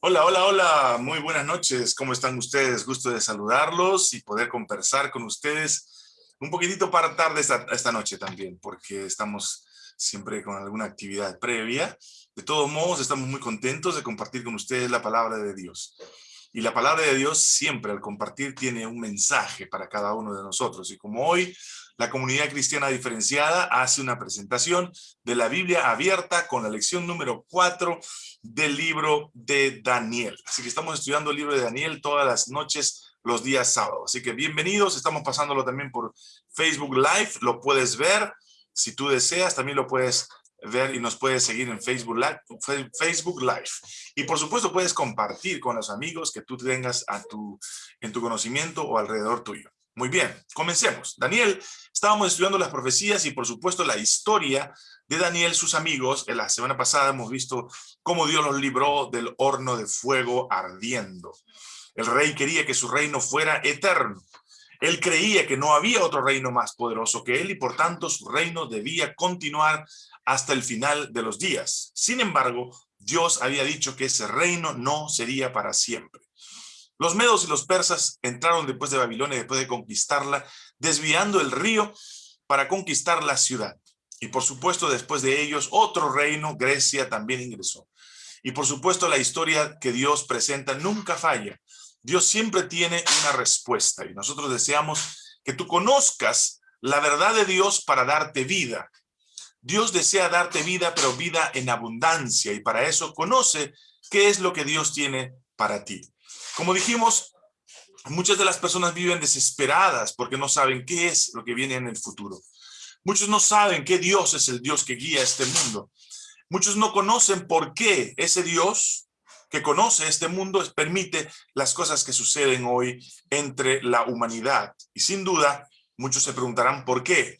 Hola, hola, hola, muy buenas noches, ¿cómo están ustedes? Gusto de saludarlos y poder conversar con ustedes un poquitito para tarde esta, esta noche también, porque estamos siempre con alguna actividad previa. De todos modos, estamos muy contentos de compartir con ustedes la palabra de Dios. Y la palabra de Dios siempre al compartir tiene un mensaje para cada uno de nosotros. Y como hoy la comunidad cristiana diferenciada hace una presentación de la Biblia abierta con la lección número 4 del libro de Daniel. Así que estamos estudiando el libro de Daniel todas las noches, los días sábados. Así que bienvenidos, estamos pasándolo también por Facebook Live, lo puedes ver. Si tú deseas, también lo puedes ver y nos puedes seguir en Facebook Live, Facebook Live. Y por supuesto puedes compartir con los amigos que tú tengas a tu, en tu conocimiento o alrededor tuyo. Muy bien, comencemos. Daniel, estábamos estudiando las profecías y por supuesto la historia de Daniel, sus amigos. En la semana pasada hemos visto cómo Dios los libró del horno de fuego ardiendo. El rey quería que su reino fuera eterno. Él creía que no había otro reino más poderoso que él y por tanto su reino debía continuar hasta el final de los días. Sin embargo, Dios había dicho que ese reino no sería para siempre. Los medos y los persas entraron después de Babilonia, después de conquistarla, desviando el río para conquistar la ciudad. Y por supuesto, después de ellos, otro reino, Grecia, también ingresó. Y por supuesto, la historia que Dios presenta nunca falla. Dios siempre tiene una respuesta y nosotros deseamos que tú conozcas la verdad de Dios para darte vida. Dios desea darte vida, pero vida en abundancia y para eso conoce qué es lo que Dios tiene para ti. Como dijimos, muchas de las personas viven desesperadas porque no saben qué es lo que viene en el futuro. Muchos no saben qué Dios es el Dios que guía este mundo. Muchos no conocen por qué ese Dios que conoce este mundo permite las cosas que suceden hoy entre la humanidad. Y sin duda, muchos se preguntarán por qué.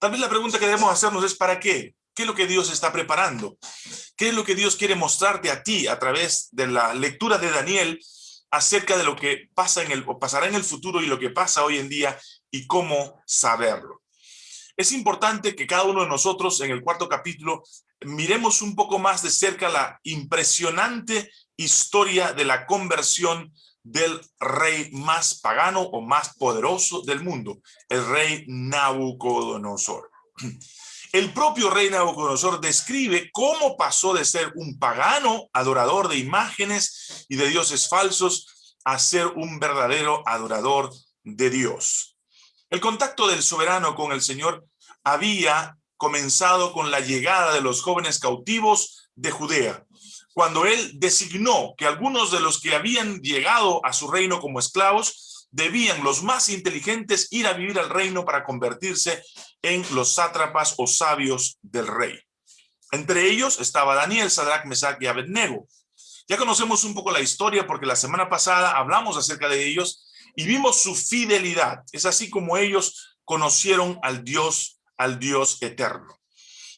Tal vez la pregunta que debemos hacernos es ¿para qué? ¿Qué es lo que Dios está preparando? ¿Qué es lo que Dios quiere mostrarte a ti a través de la lectura de Daniel acerca de lo que pasa en el, o pasará en el futuro y lo que pasa hoy en día y cómo saberlo. Es importante que cada uno de nosotros en el cuarto capítulo miremos un poco más de cerca la impresionante historia de la conversión del rey más pagano o más poderoso del mundo, el rey Nabucodonosor. El propio rey Nabucodonosor describe cómo pasó de ser un pagano, adorador de imágenes y de dioses falsos, a ser un verdadero adorador de Dios. El contacto del soberano con el Señor había comenzado con la llegada de los jóvenes cautivos de Judea, cuando él designó que algunos de los que habían llegado a su reino como esclavos debían los más inteligentes ir a vivir al reino para convertirse en los sátrapas o sabios del rey. Entre ellos estaba Daniel, Sadrach, Mesach y Abednego. Ya conocemos un poco la historia porque la semana pasada hablamos acerca de ellos y vimos su fidelidad. Es así como ellos conocieron al Dios, al Dios eterno.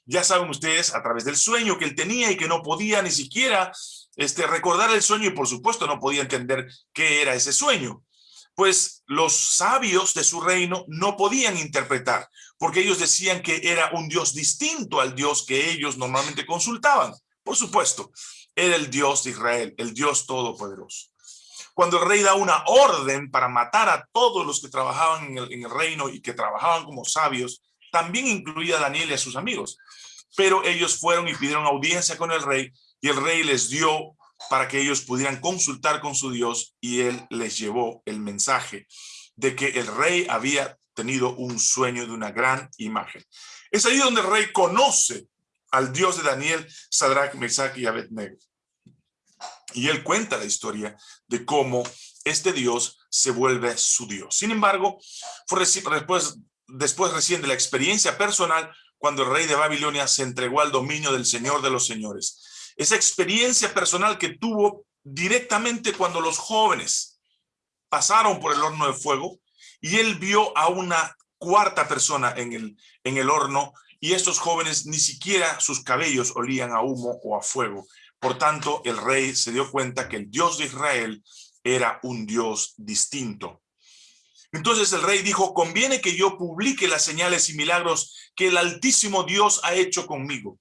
Ya saben ustedes a través del sueño que él tenía y que no podía ni siquiera este, recordar el sueño y por supuesto no podía entender qué era ese sueño pues los sabios de su reino no podían interpretar, porque ellos decían que era un Dios distinto al Dios que ellos normalmente consultaban. Por supuesto, era el Dios de Israel, el Dios todopoderoso. Cuando el rey da una orden para matar a todos los que trabajaban en el, en el reino y que trabajaban como sabios, también incluía a Daniel y a sus amigos. Pero ellos fueron y pidieron audiencia con el rey y el rey les dio para que ellos pudieran consultar con su Dios y él les llevó el mensaje de que el rey había tenido un sueño de una gran imagen. Es ahí donde el rey conoce al Dios de Daniel, Sadrach, Mesach y Abednego. Y él cuenta la historia de cómo este Dios se vuelve su Dios. Sin embargo, fue después, después recién de la experiencia personal cuando el rey de Babilonia se entregó al dominio del Señor de los Señores esa experiencia personal que tuvo directamente cuando los jóvenes pasaron por el horno de fuego y él vio a una cuarta persona en el, en el horno y estos jóvenes ni siquiera sus cabellos olían a humo o a fuego. Por tanto, el rey se dio cuenta que el Dios de Israel era un Dios distinto. Entonces el rey dijo, conviene que yo publique las señales y milagros que el Altísimo Dios ha hecho conmigo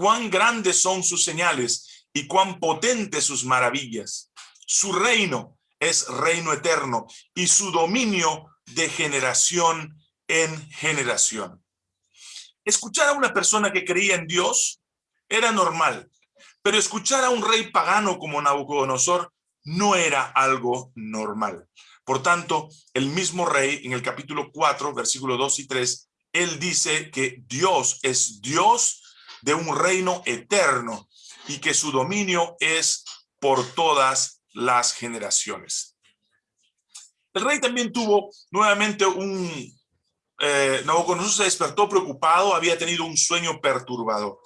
cuán grandes son sus señales y cuán potentes sus maravillas. Su reino es reino eterno y su dominio de generación en generación. Escuchar a una persona que creía en Dios era normal, pero escuchar a un rey pagano como Nabucodonosor no era algo normal. Por tanto, el mismo rey en el capítulo 4, versículo 2 y 3, él dice que Dios es Dios de un reino eterno y que su dominio es por todas las generaciones. El rey también tuvo nuevamente un... Eh, Nabucodonosor se despertó preocupado, había tenido un sueño perturbador.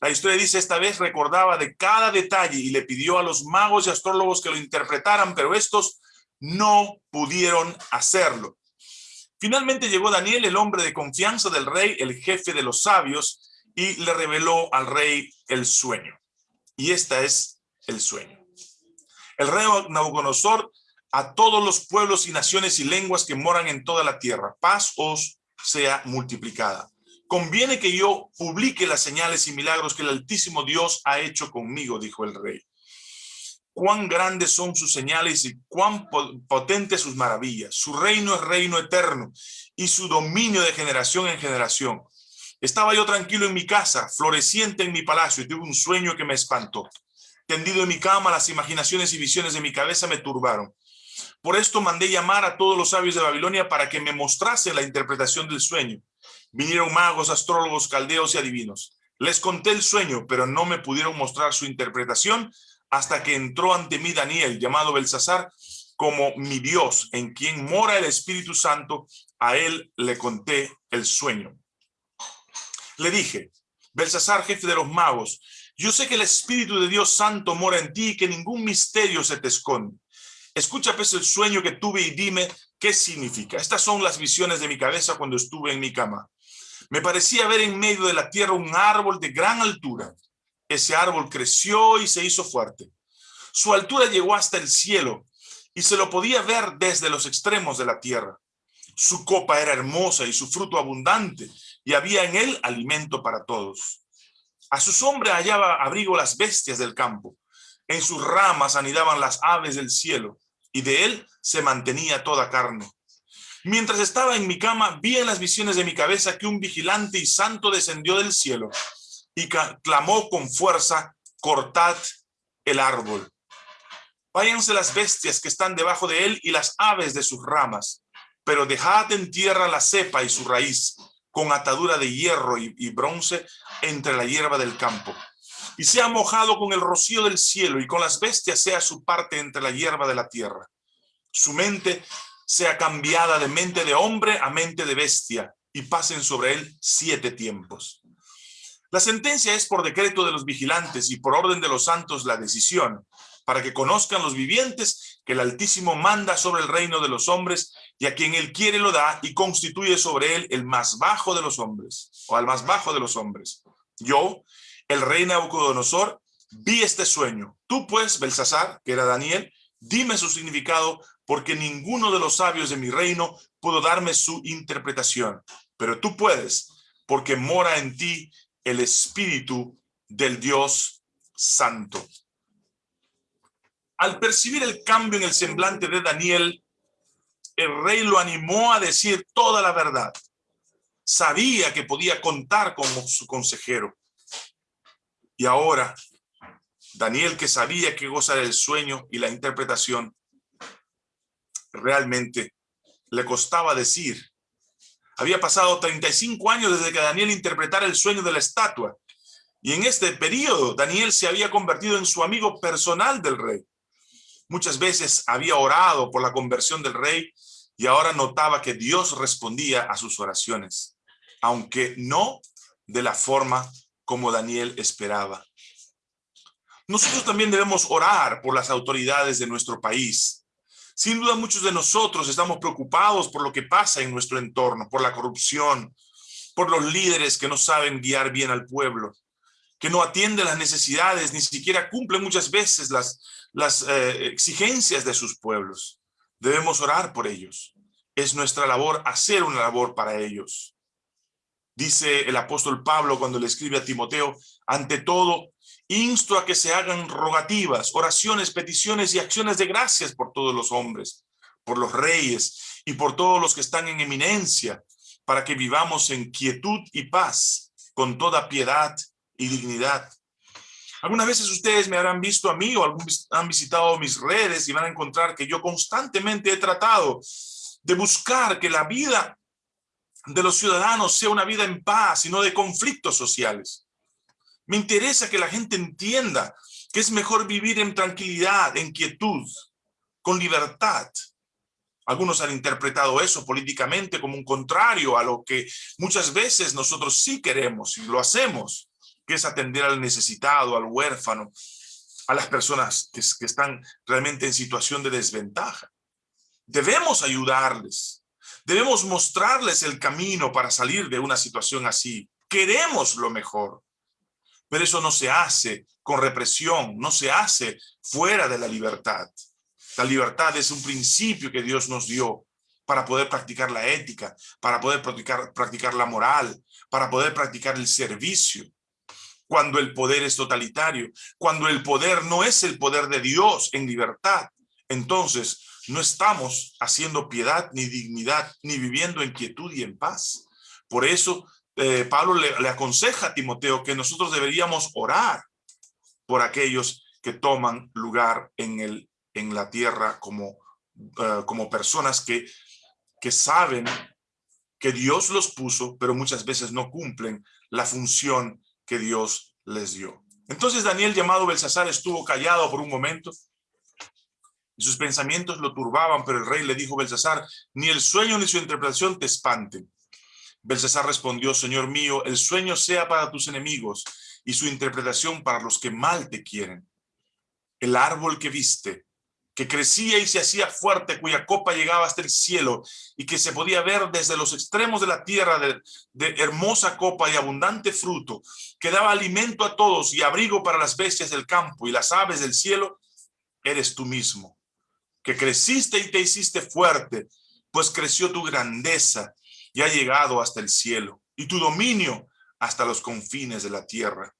La historia dice, esta vez recordaba de cada detalle y le pidió a los magos y astrólogos que lo interpretaran, pero estos no pudieron hacerlo. Finalmente llegó Daniel, el hombre de confianza del rey, el jefe de los sabios, y le reveló al rey el sueño. Y esta es el sueño. El rey Nabucodonosor a todos los pueblos y naciones y lenguas que moran en toda la tierra. Paz os sea multiplicada. Conviene que yo publique las señales y milagros que el Altísimo Dios ha hecho conmigo, dijo el rey. Cuán grandes son sus señales y cuán potentes sus maravillas. Su reino es reino eterno y su dominio de generación en generación. Estaba yo tranquilo en mi casa, floreciente en mi palacio, y tuve un sueño que me espantó. Tendido en mi cama, las imaginaciones y visiones de mi cabeza me turbaron. Por esto mandé llamar a todos los sabios de Babilonia para que me mostrasen la interpretación del sueño. Vinieron magos, astrólogos, caldeos y adivinos. Les conté el sueño, pero no me pudieron mostrar su interpretación hasta que entró ante mí Daniel, llamado Belsasar, como mi Dios, en quien mora el Espíritu Santo. A él le conté el sueño. Le dije, Belsasar, jefe de los magos, yo sé que el Espíritu de Dios Santo mora en ti y que ningún misterio se te esconde. Escucha pues el sueño que tuve y dime qué significa. Estas son las visiones de mi cabeza cuando estuve en mi cama. Me parecía ver en medio de la tierra un árbol de gran altura. Ese árbol creció y se hizo fuerte. Su altura llegó hasta el cielo y se lo podía ver desde los extremos de la tierra. Su copa era hermosa y su fruto abundante y había en él alimento para todos. A su sombra hallaba abrigo las bestias del campo. En sus ramas anidaban las aves del cielo y de él se mantenía toda carne. Mientras estaba en mi cama, vi en las visiones de mi cabeza que un vigilante y santo descendió del cielo y clamó con fuerza, cortad el árbol. Váyanse las bestias que están debajo de él y las aves de sus ramas, pero dejad en tierra la cepa y su raíz, con atadura de hierro y, y bronce entre la hierba del campo y sea mojado con el rocío del cielo y con las bestias sea su parte entre la hierba de la tierra. Su mente sea cambiada de mente de hombre a mente de bestia y pasen sobre él siete tiempos. La sentencia es por decreto de los vigilantes y por orden de los santos la decisión, para que conozcan los vivientes que el Altísimo manda sobre el reino de los hombres y a quien él quiere lo da y constituye sobre él el más bajo de los hombres, o al más bajo de los hombres. Yo, el rey Nabucodonosor, vi este sueño. Tú pues, Belsasar, que era Daniel, dime su significado, porque ninguno de los sabios de mi reino pudo darme su interpretación. Pero tú puedes, porque mora en ti el espíritu del Dios Santo. Al percibir el cambio en el semblante de Daniel, el rey lo animó a decir toda la verdad. Sabía que podía contar como su consejero. Y ahora, Daniel que sabía que goza del sueño y la interpretación, realmente le costaba decir. Había pasado 35 años desde que Daniel interpretara el sueño de la estatua. Y en este periodo, Daniel se había convertido en su amigo personal del rey. Muchas veces había orado por la conversión del rey y ahora notaba que Dios respondía a sus oraciones, aunque no de la forma como Daniel esperaba. Nosotros también debemos orar por las autoridades de nuestro país. Sin duda muchos de nosotros estamos preocupados por lo que pasa en nuestro entorno, por la corrupción, por los líderes que no saben guiar bien al pueblo, que no atienden las necesidades, ni siquiera cumplen muchas veces las, las eh, exigencias de sus pueblos. Debemos orar por ellos. Es nuestra labor hacer una labor para ellos. Dice el apóstol Pablo cuando le escribe a Timoteo, ante todo, Insto a que se hagan rogativas, oraciones, peticiones y acciones de gracias por todos los hombres, por los reyes y por todos los que están en eminencia, para que vivamos en quietud y paz, con toda piedad y dignidad. Algunas veces ustedes me habrán visto a mí o han visitado mis redes y van a encontrar que yo constantemente he tratado de buscar que la vida de los ciudadanos sea una vida en paz y no de conflictos sociales. Me interesa que la gente entienda que es mejor vivir en tranquilidad, en quietud, con libertad. Algunos han interpretado eso políticamente como un contrario a lo que muchas veces nosotros sí queremos y lo hacemos, que es atender al necesitado, al huérfano, a las personas que, que están realmente en situación de desventaja. Debemos ayudarles, debemos mostrarles el camino para salir de una situación así. Queremos lo mejor. Pero eso no se hace con represión, no se hace fuera de la libertad. La libertad es un principio que Dios nos dio para poder practicar la ética, para poder practicar, practicar la moral, para poder practicar el servicio. Cuando el poder es totalitario, cuando el poder no es el poder de Dios en libertad, entonces no estamos haciendo piedad ni dignidad, ni viviendo en quietud y en paz. Por eso eh, Pablo le, aconseja a Timoteo que nosotros deberíamos orar por aquellos que toman lugar en, el, en la tierra como, eh, como personas que, que saben que Dios los puso, pero muchas veces no cumplen la función Dios les dio. Entonces Daniel, llamado Belsasar, estuvo callado por un momento, y sus pensamientos lo turbaban, pero el rey le dijo a Belsasar, ni el sueño ni su interpretación te espanten. Belsasar respondió, Señor mío, el sueño sea para tus enemigos y su interpretación para los que mal te quieren. El árbol que viste, que crecía y se hacía fuerte, cuya copa llegaba hasta el cielo y que se podía ver desde los extremos de la tierra de, de, hermosa copa y abundante fruto, que daba alimento a todos y abrigo para las bestias del campo y las aves del cielo, eres tú mismo, que creciste y te hiciste fuerte, pues creció tu grandeza y ha llegado hasta el cielo, y tu dominio hasta los confines de la tierra.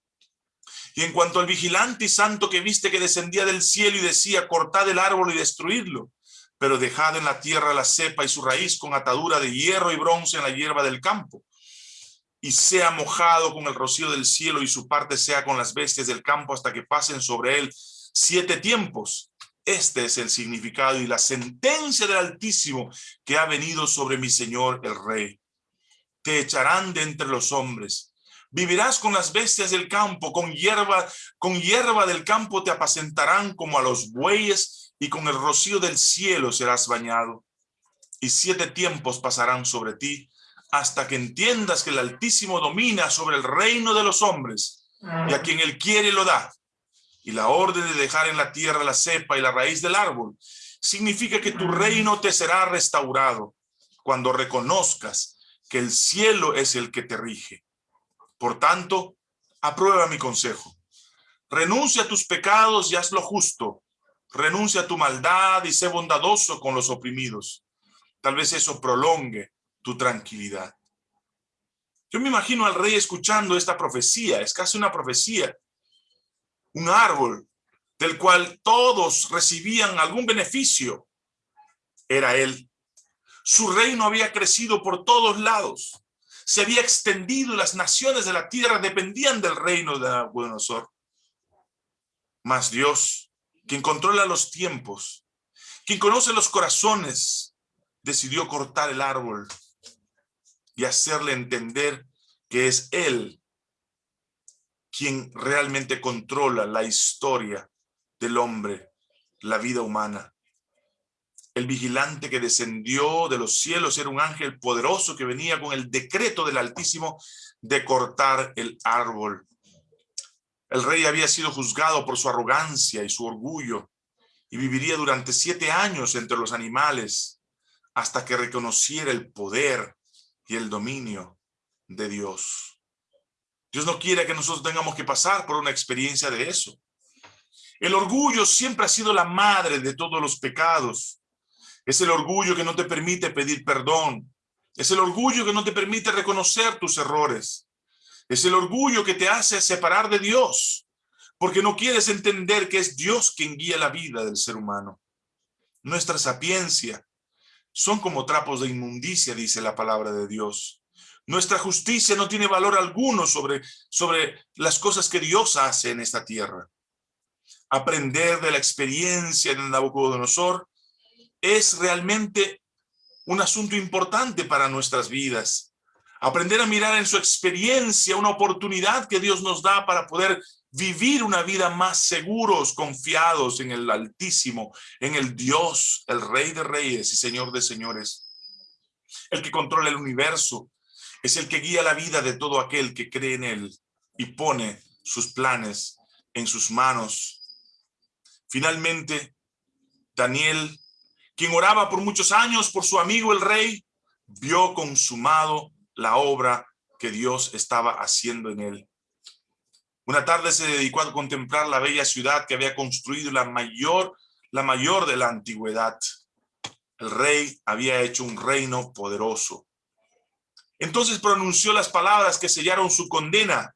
Y en cuanto al vigilante y santo que viste que descendía del cielo y decía, cortad el árbol y destruidlo, pero dejad en la tierra la cepa y su raíz con atadura de hierro y bronce en la hierba del campo, y sea mojado con el rocío del cielo y su parte sea con las bestias del campo hasta que pasen sobre él siete tiempos. Este es el significado y la sentencia del Altísimo que ha venido sobre mi Señor el Rey. Te echarán de entre los hombres. Vivirás con las bestias del campo, con hierba, con hierba del campo te apacentarán como a los bueyes y con el rocío del cielo serás bañado. Y siete tiempos pasarán sobre ti hasta que entiendas que el Altísimo domina sobre el reino de los hombres y a quien él quiere lo da y la orden de dejar en la tierra la cepa y la raíz del árbol, significa que tu reino te será restaurado cuando reconozcas que el cielo es el que te rige. Por tanto, aprueba mi consejo. Renuncia a tus pecados y haz lo justo. Renuncia a tu maldad y sé bondadoso con los oprimidos. Tal vez eso prolongue tu tranquilidad. Yo me imagino al rey escuchando esta profecía, es casi una profecía, un árbol del cual todos recibían algún beneficio, era él. Su reino había crecido por todos lados. Se había extendido y las naciones de la tierra dependían del reino de Nabucodonosor. Mas Dios, quien controla los tiempos, quien conoce los corazones, decidió cortar el árbol y hacerle entender que es Él quien realmente controla la historia del hombre, la vida humana. El vigilante que descendió de los cielos era un ángel poderoso que venía con el decreto del Altísimo de cortar el árbol. El rey había sido juzgado por su arrogancia y su orgullo y viviría durante siete años entre los animales hasta que reconociera el poder y el dominio de Dios. Dios no quiere que nosotros tengamos que pasar por una experiencia de eso. El orgullo siempre ha sido la madre de todos los pecados. Es el orgullo que no te permite pedir perdón. Es el orgullo que no te permite reconocer tus errores. Es el orgullo que te hace separar de Dios. porque no quieres entender que es Dios quien guía la vida del ser humano. Nuestra sapiencia son como trapos de inmundicia, dice la palabra de Dios. Nuestra justicia no tiene valor alguno sobre, sobre las cosas que Dios hace en esta tierra. Aprender de la experiencia de Nabucodonosor es realmente un asunto importante para nuestras vidas. Aprender a mirar en su experiencia una oportunidad que Dios nos da para poder vivir una vida más seguros, confiados en el Altísimo, en el Dios, el Rey de Reyes y Señor de Señores, el que controla el universo, es el que guía la vida de todo aquel que cree en él y pone sus planes en sus manos. Finalmente, Daniel, quien oraba por muchos años por su amigo el rey, vio consumado la obra que Dios estaba haciendo en él. Una tarde se dedicó a contemplar la bella ciudad que había construido la mayor, la mayor de la antigüedad. El rey había hecho un reino poderoso. Entonces pronunció las palabras que sellaron su condena.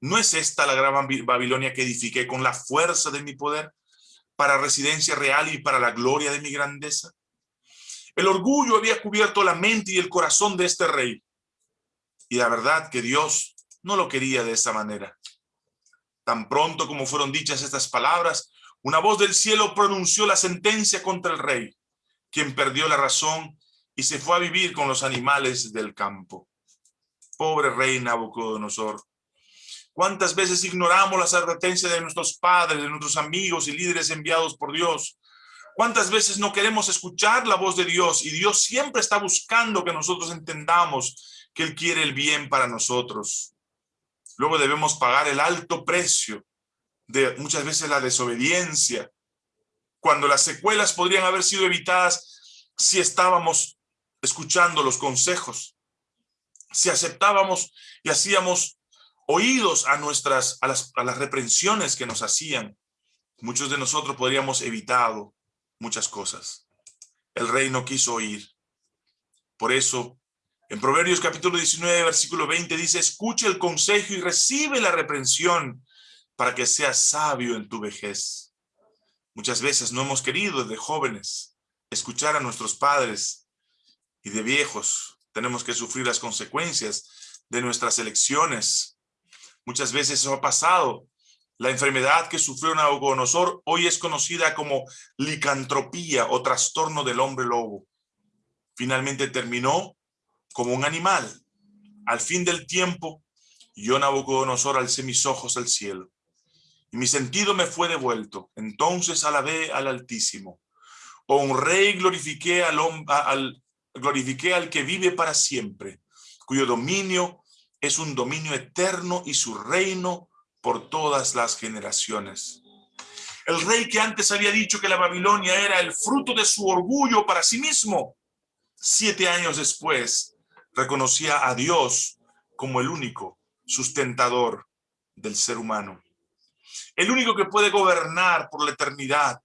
¿No es esta la gran Babilonia que edifiqué con la fuerza de mi poder para residencia real y para la gloria de mi grandeza? El orgullo había cubierto la mente y el corazón de este rey. Y la verdad que Dios no lo quería de esa manera. Tan pronto como fueron dichas estas palabras, una voz del cielo pronunció la sentencia contra el rey, quien perdió la razón y se fue a vivir con los animales del campo. Pobre rey Nabucodonosor. ¿Cuántas veces ignoramos las advertencias de nuestros padres, de nuestros amigos y líderes enviados por Dios? ¿Cuántas veces no queremos escuchar la voz de Dios y Dios siempre está buscando que nosotros entendamos que Él quiere el bien para nosotros? Luego debemos pagar el alto precio de muchas veces la desobediencia, cuando las secuelas podrían haber sido evitadas si estábamos escuchando los consejos, si aceptábamos y hacíamos oídos a nuestras a las, a las reprensiones que nos hacían, muchos de nosotros podríamos evitado muchas cosas. El rey no quiso oír. Por eso en Proverbios capítulo 19, versículo 20 dice, escucha el consejo y recibe la reprensión para que seas sabio en tu vejez. Muchas veces no hemos querido de jóvenes escuchar a nuestros padres y de viejos tenemos que sufrir las consecuencias de nuestras elecciones. Muchas veces eso ha pasado. La enfermedad que sufrió Nabucodonosor hoy es conocida como licantropía o trastorno del hombre lobo. Finalmente terminó como un animal. Al fin del tiempo, yo Nabucodonosor alcé mis ojos al cielo, y mi sentido me fue devuelto. Entonces alabé al Altísimo. Honré y glorifiqué al, al, glorifiqué al que vive para siempre, cuyo dominio es un dominio eterno y su reino por todas las generaciones. El rey que antes había dicho que la Babilonia era el fruto de su orgullo para sí mismo, siete años después reconocía a Dios como el único sustentador del ser humano. El único que puede gobernar por la eternidad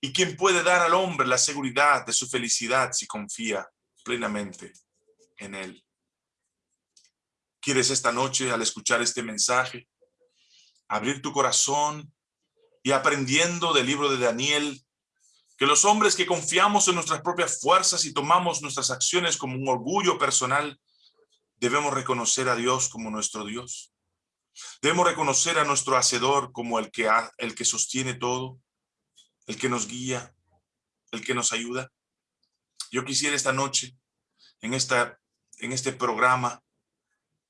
y quien puede dar al hombre la seguridad de su felicidad si confía plenamente en él. ¿Quieres esta noche, al escuchar este mensaje, abrir tu corazón y aprendiendo del libro de Daniel, que los hombres que confiamos en nuestras propias fuerzas y tomamos nuestras acciones como un orgullo personal, debemos reconocer a Dios como nuestro Dios. Debemos reconocer a nuestro Hacedor como el que, el que sostiene todo, el que nos guía, el que nos ayuda. Yo quisiera esta noche, en, esta, en este programa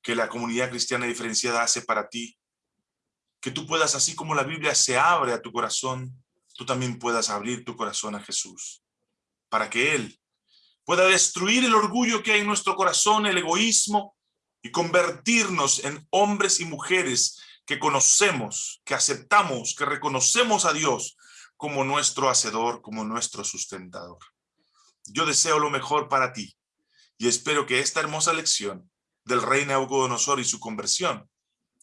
que la comunidad cristiana diferenciada hace para ti, que tú puedas, así como la Biblia se abre a tu corazón, tú también puedas abrir tu corazón a Jesús, para que Él pueda destruir el orgullo que hay en nuestro corazón, el egoísmo, y convertirnos en hombres y mujeres que conocemos, que aceptamos, que reconocemos a Dios como nuestro hacedor, como nuestro sustentador. Yo deseo lo mejor para ti y espero que esta hermosa lección del rey Nabucodonosor y su conversión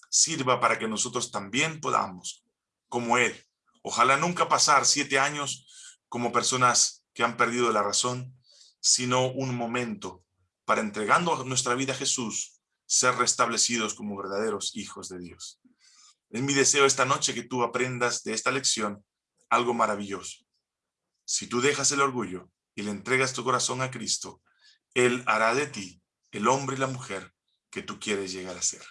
sirva para que nosotros también podamos, como él, Ojalá nunca pasar siete años como personas que han perdido la razón, sino un momento para entregando nuestra vida a Jesús, ser restablecidos como verdaderos hijos de Dios. Es mi deseo esta noche que tú aprendas de esta lección algo maravilloso. Si tú dejas el orgullo y le entregas tu corazón a Cristo, Él hará de ti el hombre y la mujer que tú quieres llegar a ser.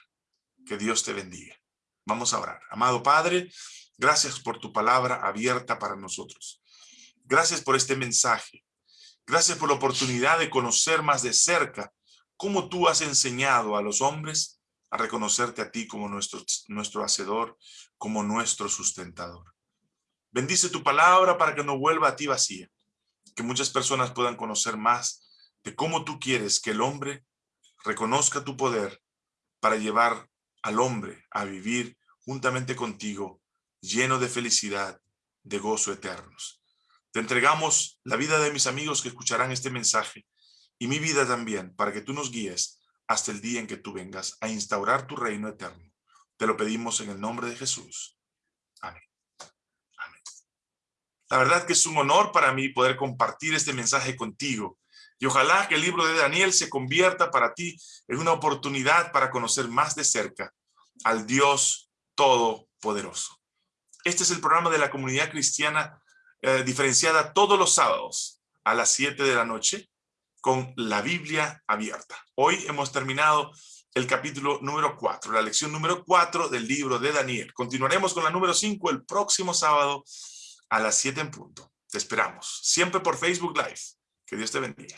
Que Dios te bendiga. Vamos a orar. Amado Padre, gracias por tu palabra abierta para nosotros. Gracias por este mensaje. Gracias por la oportunidad de conocer más de cerca cómo tú has enseñado a los hombres a reconocerte a ti como nuestro, nuestro hacedor, como nuestro sustentador. Bendice tu palabra para que no vuelva a ti vacía, que muchas personas puedan conocer más de cómo tú quieres que el hombre reconozca tu poder para llevar al hombre a vivir juntamente contigo, lleno de felicidad, de gozo eternos. Te entregamos la vida de mis amigos que escucharán este mensaje y mi vida también, para que tú nos guíes hasta el día en que tú vengas a instaurar tu reino eterno. Te lo pedimos en el nombre de Jesús. Amén. Amén. La verdad que es un honor para mí poder compartir este mensaje contigo. Y ojalá que el libro de Daniel se convierta para ti en una oportunidad para conocer más de cerca al Dios Todopoderoso. Este es el programa de la comunidad cristiana eh, diferenciada todos los sábados a las 7 de la noche con la Biblia abierta. Hoy hemos terminado el capítulo número 4, la lección número 4 del libro de Daniel. Continuaremos con la número 5 el próximo sábado a las 7 en punto. Te esperamos, siempre por Facebook Live. Que Dios te bendiga.